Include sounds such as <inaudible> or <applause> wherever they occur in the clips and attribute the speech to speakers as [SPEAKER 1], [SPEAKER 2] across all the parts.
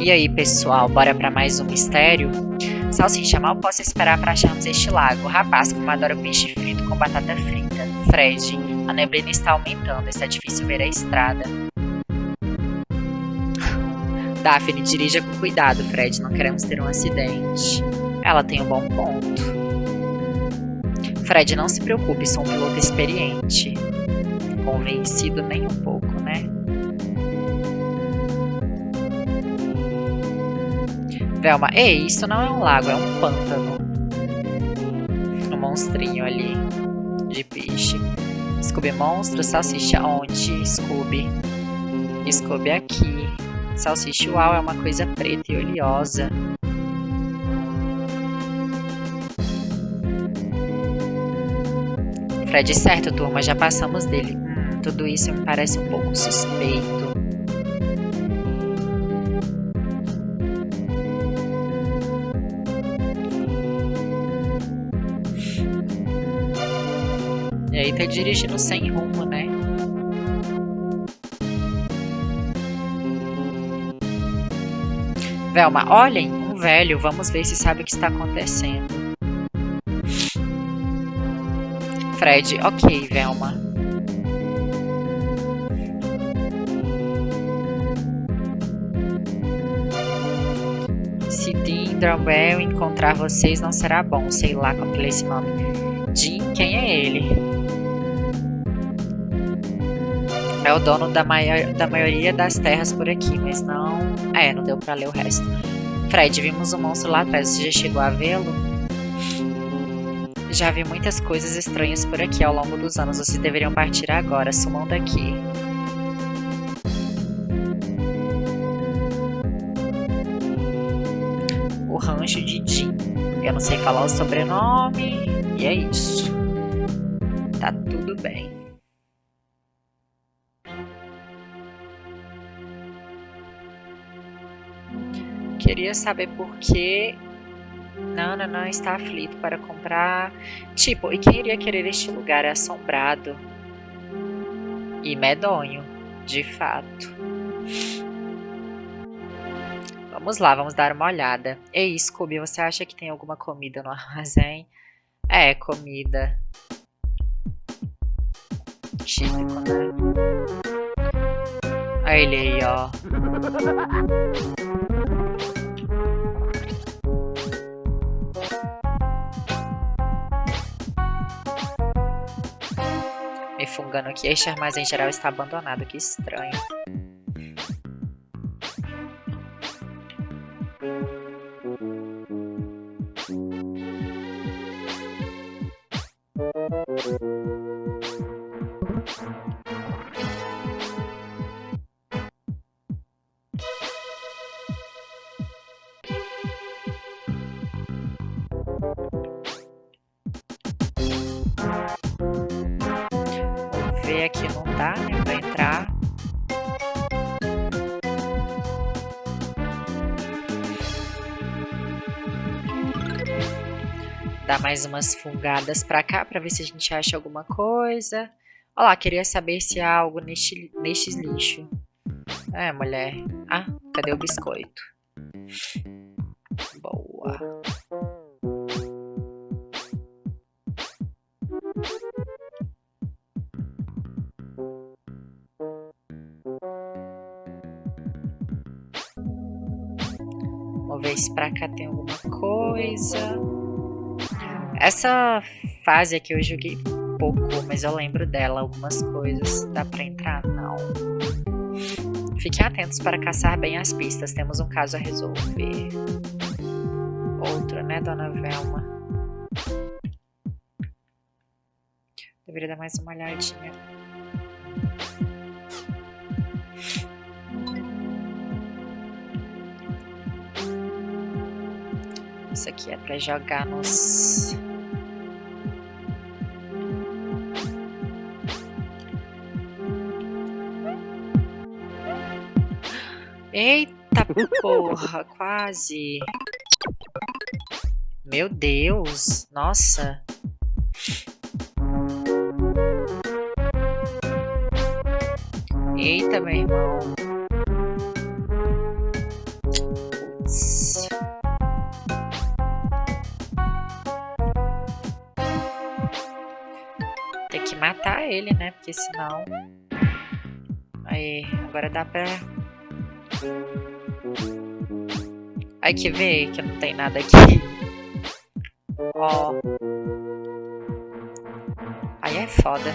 [SPEAKER 1] E aí, pessoal, bora para mais um mistério? Salsicha, mal posso esperar para acharmos este lago. Rapaz, como adora peixe frito com batata frita. Fred, a neblina está aumentando, está difícil ver a estrada. Daphne, dirija com cuidado, Fred, não queremos ter um acidente. Ela tem um bom ponto. Fred, não se preocupe, sou um piloto experiente. Convencido nem um pouco, Velma, ei, isso não é um lago, é um pântano. Um monstrinho ali de peixe. Scooby monstro, salsicha onde? Scooby. Scooby aqui. Salsicha uau é uma coisa preta e oleosa. Fred, certo, turma, já passamos dele. Hum, tudo isso me parece um pouco suspeito. Dirigindo sem rumo, né? Velma, olhem, um velho, vamos ver se sabe o que está acontecendo. Fred, ok, Velma. Se Dean Drumwell encontrar vocês, não será bom. Sei lá como é esse nome. Dean, quem é ele? É o dono da, maior, da maioria das terras por aqui, mas não... É, não deu pra ler o resto. Fred, vimos um monstro lá atrás, você já chegou a vê-lo? Já vi muitas coisas estranhas por aqui ao longo dos anos, vocês deveriam partir agora, sumam daqui. O rancho de Jim. Eu não sei falar o sobrenome, e é isso. Queria saber por que Nananã está aflito para comprar. Tipo, e quem iria querer este lugar assombrado e medonho, de fato. Vamos lá, vamos dar uma olhada. Ei, Scooby, você acha que tem alguma comida no armazém? É, comida. Típico, né? Olha ele aí, ó. Fungando aqui. Este armazém geral está abandonado, que estranho. Dar mais umas fungadas pra cá, pra ver se a gente acha alguma coisa. Olha lá, queria saber se há algo neste, nestes lixo. É, mulher. Ah, cadê o biscoito? Boa. Vamos ver se pra cá tem alguma coisa. Essa fase aqui eu joguei pouco, mas eu lembro dela, algumas coisas. Dá pra entrar? Não. Fiquem atentos para caçar bem as pistas, temos um caso a resolver. Outro, né, dona Velma? Deveria dar mais uma olhadinha. Isso aqui é para jogar nos... Eita porra, <laughs> quase. Meu Deus, nossa. Eita, meu irmão. Tem que matar ele, né? Porque senão... Aí, agora dá pra... Aí que ver que não tem nada aqui. Ó. Aí é foda.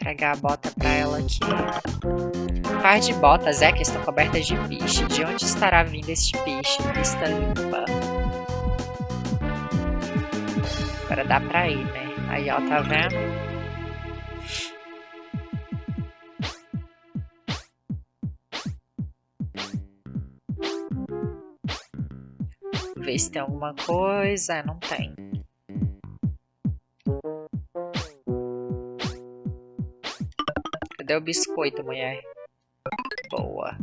[SPEAKER 1] Entregar a bota pra ela aqui. Um par de botas é que estão cobertas de piche. De onde estará vindo este piche? Pista limpa. Agora dá pra ir, né? Aí, ó, tá vendo? Ver se tem alguma coisa. Não tem. Cadê o biscoito, mulher? Boa.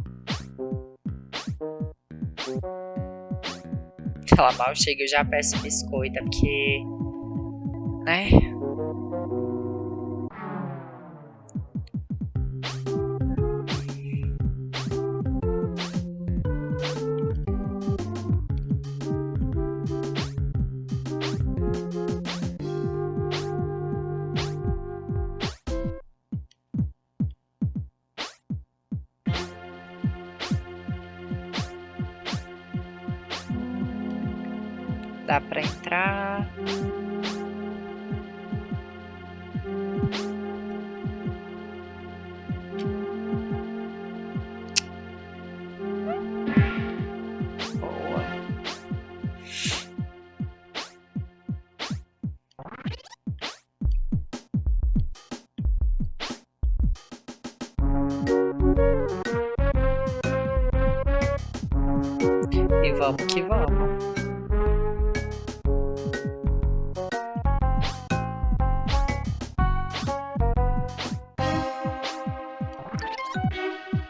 [SPEAKER 1] Ela mal chega, eu já peço biscoito, porque... Né? Dá pra entrar. E vamos que vamos.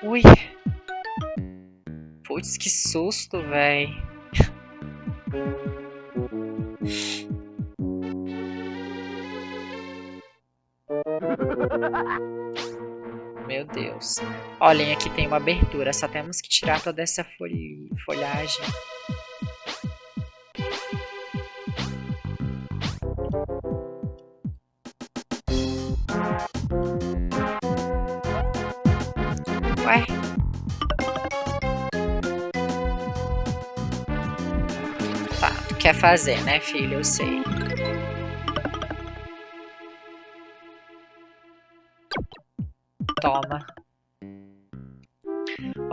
[SPEAKER 1] Ui. Putz, que susto, véi. Meu Deus. Olhem, aqui tem uma abertura. Só temos que tirar toda essa folh folhagem. Ué? Tá, tu quer fazer, né, filho? Eu sei. Toma.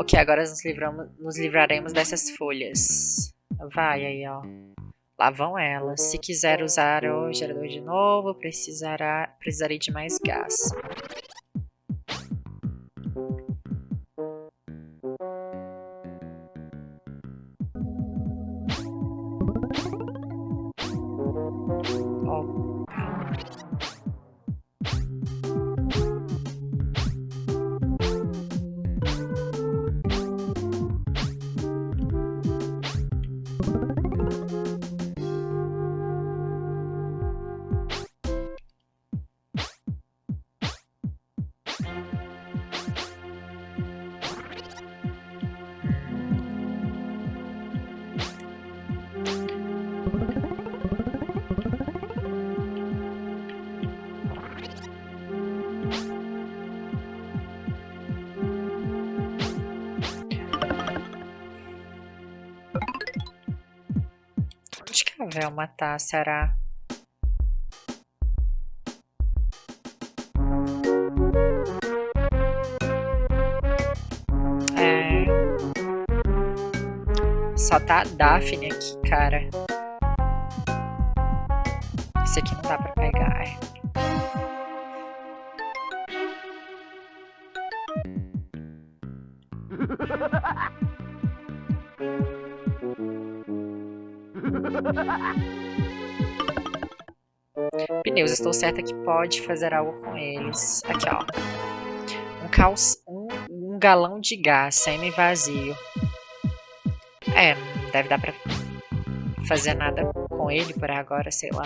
[SPEAKER 1] Ok, agora nos, livramos, nos livraremos dessas folhas. Vai aí, ó. Lá vão elas. Se quiser usar o gerador de novo, precisará, precisarei de mais gás. Velma tá, será? É... Só tá a Daphne aqui, cara. Esse aqui não dá pra pegar, Pneus, estou certa que pode fazer algo com eles. Aqui, ó. Um, caos, um, um galão de gás semi-vazio. É, não deve dar pra fazer nada com ele por agora, sei lá.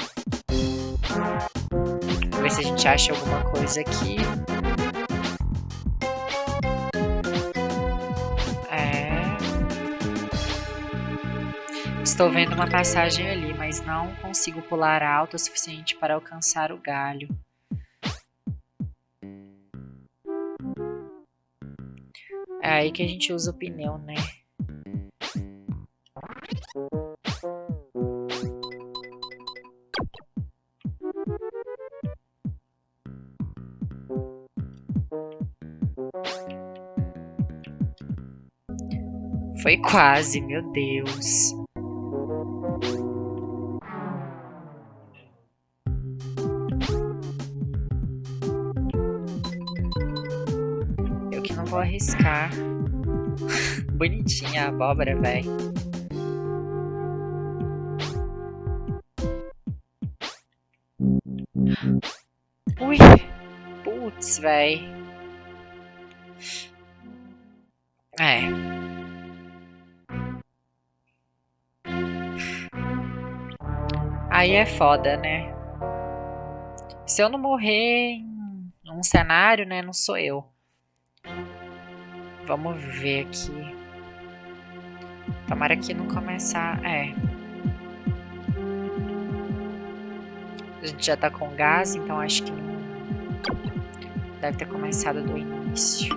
[SPEAKER 1] a gente acha alguma coisa aqui. Estou vendo uma passagem ali, mas não consigo pular alto o suficiente para alcançar o galho. É aí que a gente usa o pneu, né? Foi quase, meu Deus. Vou arriscar. <laughs> Bonitinha a abóbora, velho. Ui! Putz, velho. É. Aí é foda, né? Se eu não morrer em um cenário, né? Não sou eu. Vamos ver aqui. Tomara que não começar... É. A gente já tá com gás, então acho que não... Deve ter começado do início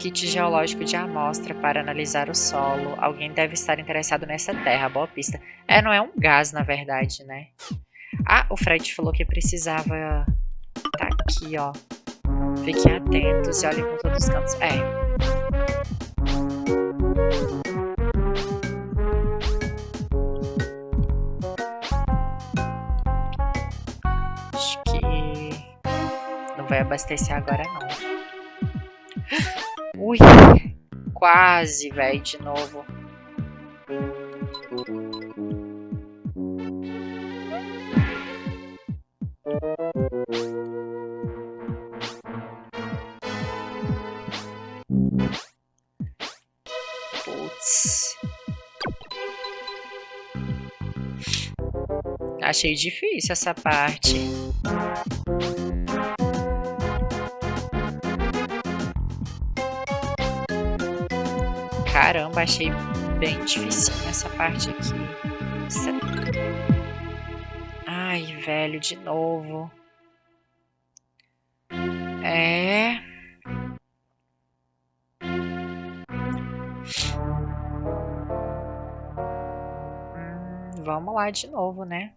[SPEAKER 1] kit geológico de amostra para analisar o solo. Alguém deve estar interessado nessa terra. Boa pista. É, não é um gás, na verdade, né? Ah, o Fred falou que precisava... Tá aqui, ó. Fiquem atentos e olhem por todos os cantos. É. Acho que... Não vai abastecer agora, não. <gasps> Ui, quase, velho, de novo. Achei difícil essa parte. Caramba, achei bem difícil essa parte aqui. Ai, velho, de novo. É... Hum, vamos lá de novo, né?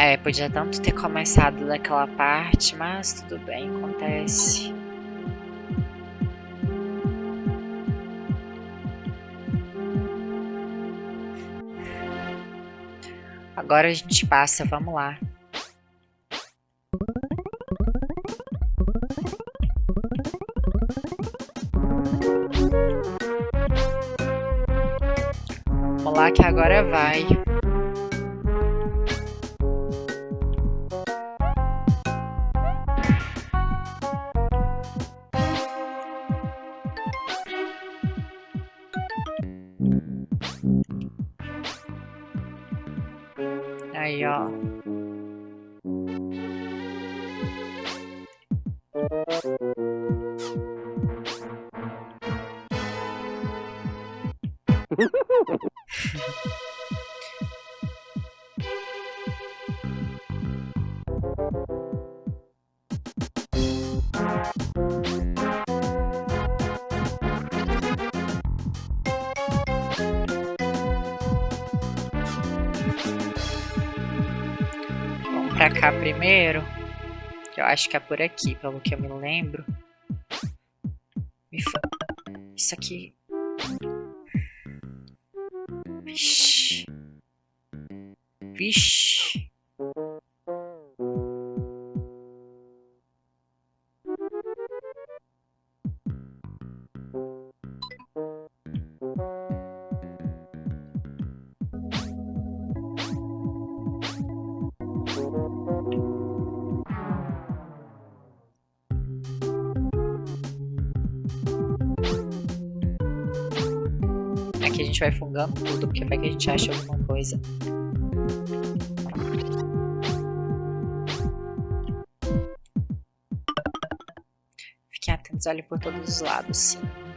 [SPEAKER 1] É, podia tanto ter começado daquela parte, mas tudo bem, acontece. Agora a gente passa, vamos lá. Pra cá primeiro. Eu acho que é por aqui, pelo que eu me lembro. Isso aqui... Vixe. Vixe. Aqui a gente vai fungando tudo, porque vai que a gente acha alguma coisa. Fiquem atentos, olhem por todos os lados, sim.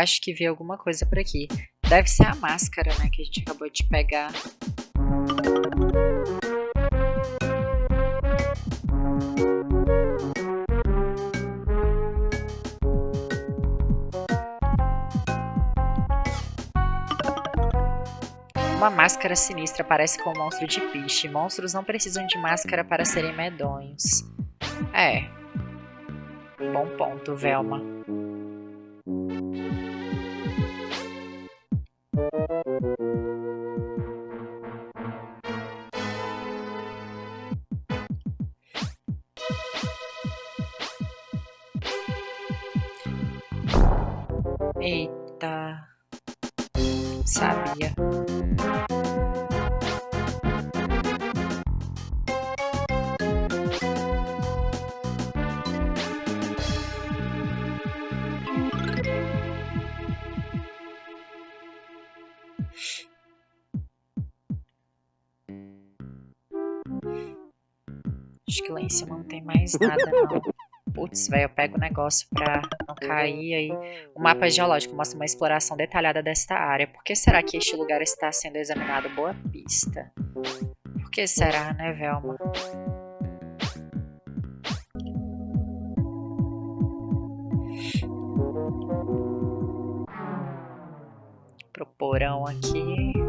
[SPEAKER 1] Acho que vi alguma coisa por aqui. Deve ser a máscara, né, que a gente acabou de pegar. Uma máscara sinistra parece com um monstro de piche. Monstros não precisam de máscara para serem medonhos. É. Bom ponto, Velma. Acho que lá em cima não tem mais nada não. Putz, velho, eu pego o negócio pra não cair aí. O mapa geológico mostra uma exploração detalhada desta área. Por que será que este lugar está sendo examinado? Boa pista. Por que será, né, Velma? Pro porão aqui.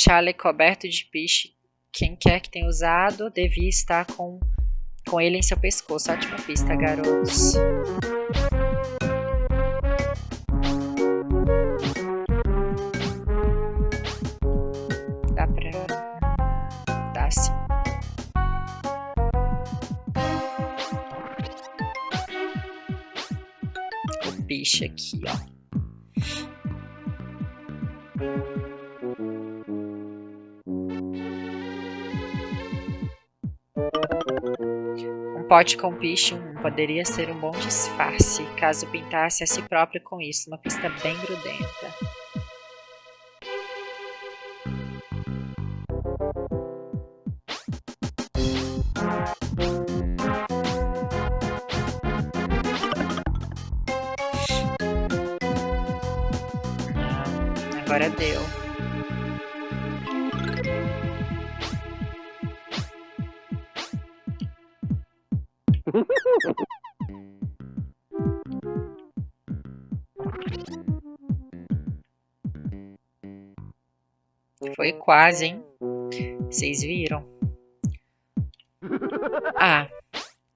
[SPEAKER 1] Chale coberto de piche. Quem quer que tenha usado devia estar com, com ele em seu pescoço. Ótima pista, garotos. Dá pra... Dá sim. O aqui, ó. Pote com piche 1 poderia ser um bom disfarce, caso pintasse a si próprio com isso, uma pista bem grudenta. Agora deu. Foi quase, hein? Vocês viram? <laughs> Ah,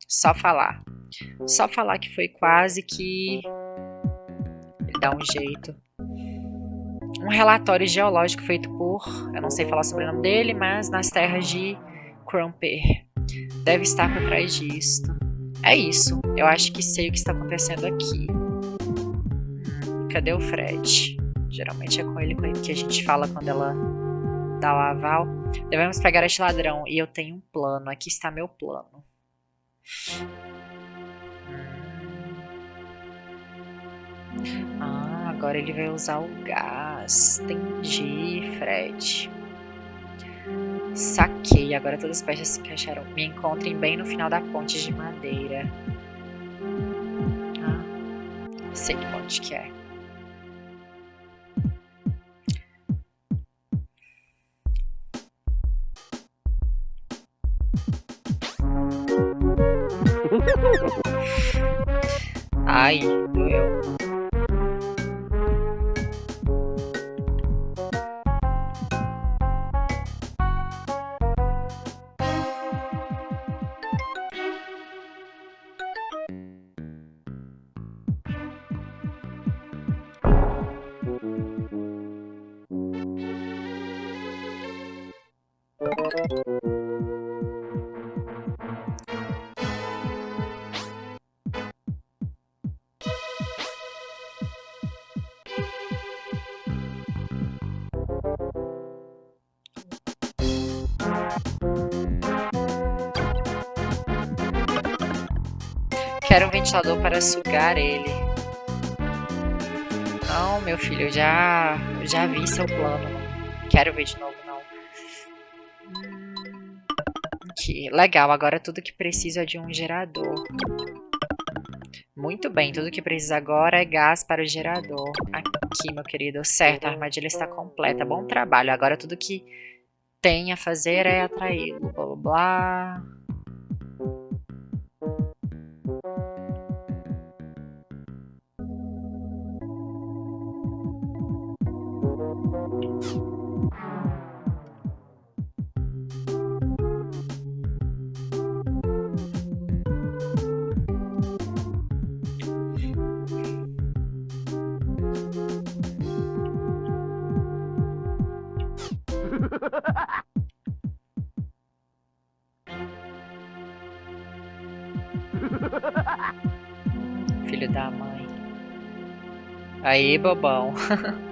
[SPEAKER 1] só falar. Só falar que foi quase que... Ele dá um jeito. Um relatório geológico feito por... Eu não sei falar sobre o nome dele, mas nas terras de Crumper. Deve estar por trás disto. É isso. Eu acho que sei o que está acontecendo aqui. Hum, cadê o Fred? Geralmente é com ele, com ele que a gente fala quando ela dá o aval. Devemos pegar este ladrão. E eu tenho um plano. Aqui está meu plano. Ah, agora ele vai usar o gás. Entendi, Fred. Saquei, agora todas as peças se encaixaram. Me encontrem bem no final da ponte de madeira. Ah, sei que ponte que é. <laughs> Ai, doeu. Quero um ventilador para sugar ele. Não, meu filho, eu já, eu já vi seu plano. Quero ver de novo, não. Aqui, legal. Agora tudo que preciso é de um gerador. Muito bem, tudo que precisa agora é gás para o gerador. Aqui, meu querido. Certo, a armadilha está completa. Bom trabalho. Agora tudo que tem a fazer é atraí-lo. Blá, blá, blá. Filho da mãe. Aí, bobão. <laughs>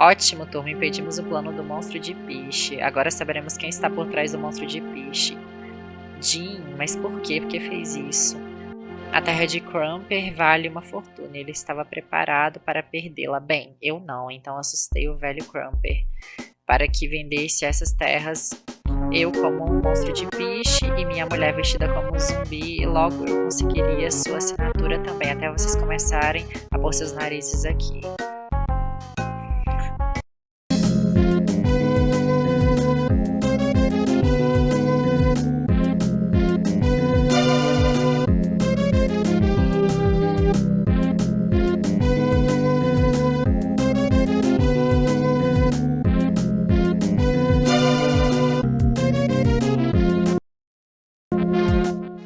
[SPEAKER 1] Ótimo, turma. Impedimos o plano do monstro de piche. Agora saberemos quem está por trás do monstro de piche. Jim, mas por que? Porque fez isso? A terra de Crumper vale uma fortuna. Ele estava preparado para perdê-la. Bem, eu não, então assustei o velho Crumper para que vendesse essas terras eu como um monstro de piche e minha mulher vestida como um zumbi, e logo eu conseguiria sua assinatura também, até vocês começarem a pôr seus narizes aqui.